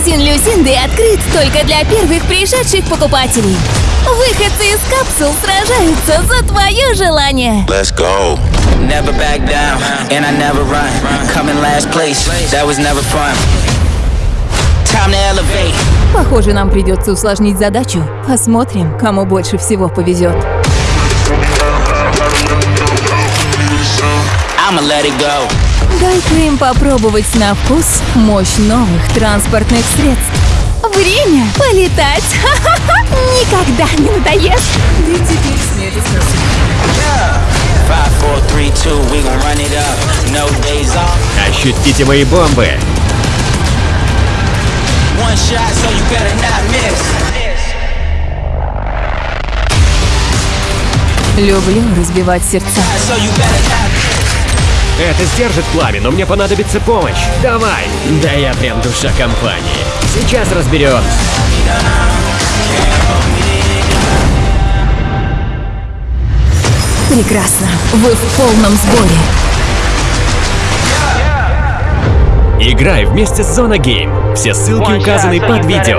Магазин Люсинды открыт только для первых пришедших покупателей. Выходцы из капсул сражаются за твое желание. Let's go. Never back down, and I never run. Coming last place, that was never fun. Time to elevate. Похоже, нам придется усложнить задачу. Посмотрим, кому больше всего повезет. I'ma let it go. Дай-ка им попробовать на вкус мощь новых транспортных средств. Время полетать! Никогда не надоест! Off. Ощутите мои бомбы. One shot, so you better not miss. Люблю разбивать сердца. Это сдержит пламя, но мне понадобится помощь. Давай! Да я прям душа компании. Сейчас разберем. Прекрасно. Вы в полном сборе. Играй вместе с Зона Гейм. Все ссылки указаны под видео.